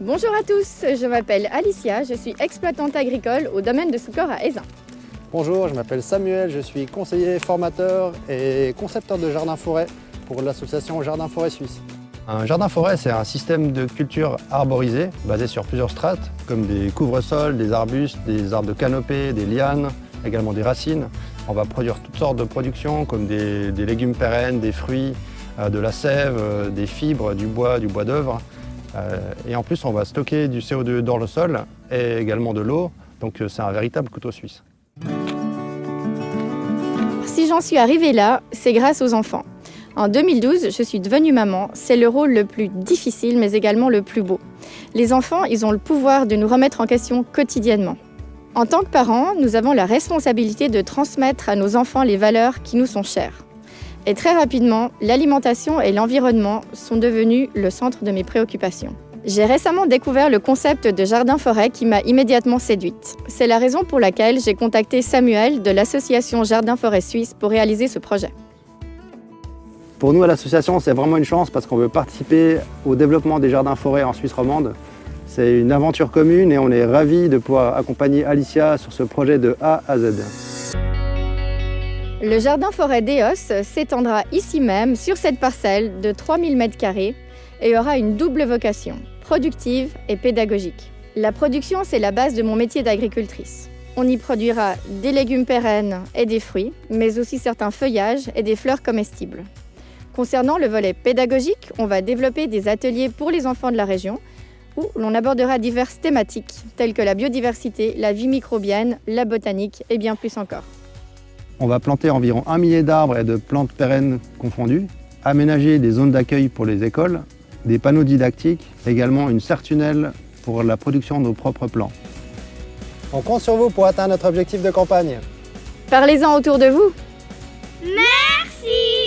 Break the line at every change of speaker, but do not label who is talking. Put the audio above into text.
Bonjour à tous, je m'appelle Alicia, je suis exploitante agricole au domaine de Soucor à Aisin.
Bonjour, je m'appelle Samuel, je suis conseiller formateur et concepteur de jardin-forêt pour l'association Jardin Forêt Suisse. Un jardin-forêt, c'est un système de culture arborisée basé sur plusieurs strates, comme des couvre-sols, des arbustes, des arbres de canopée, des lianes, également des racines. On va produire toutes sortes de productions, comme des, légumes pérennes, des fruits, euh, de la sève, euh, des fibres, du bois, du bois d'œuvre. Euh, et en plus, on va stocker du CO2 dans le sol et également de l'eau, donc c'est un véritable couteau suisse.
Si j'en suis arrivée là, c'est grâce aux enfants. En 2012, je suis devenue maman. C'est le rôle le plus difficile, mais également le plus beau. Les enfants, ils ont le pouvoir de nous remettre en question quotidiennement. En tant que parents, nous avons la responsabilité de transmettre à nos enfants les valeurs qui nous sont chères. Et très rapidement, l'alimentation et l'environnement sont devenus le centre de mes préoccupations. J'ai récemment découvert le concept de jardin-forêt qui m'a immédiatement séduite. C'est la raison pour laquelle j'ai contacté Samuel de l'association Jardin-Forêt Suisse pour réaliser ce projet.
Pour nous, à l'association, c'est vraiment une chance parce qu'on veut participer au développement des jardins-forêts en Suisse romande. C'est une aventure commune et on est ravis de pouvoir accompagner Alicia sur ce projet de A à Z.
Le jardin-forêt d'Eos s'étendra ici même, sur cette parcelle de 3000 m2 et aura une double vocation, productive et pédagogique. La production, c'est la base de mon métier d'agricultrice. On y produira des légumes pérennes et des fruits, mais aussi certains feuillages et des fleurs comestibles. Concernant le volet pédagogique, on va développer des ateliers pour les enfants de la région où l'on abordera diverses thématiques telles que la biodiversité, la vie microbienne, la botanique et bien plus encore.
On va planter environ un millier d'arbres et de plantes pérennes confondues, aménager des zones d'accueil pour les écoles, des panneaux didactiques, également une serre-tunnel pour la production de nos propres plants. On compte sur vous pour atteindre notre objectif de campagne.
Parlez-en autour de vous.
Merci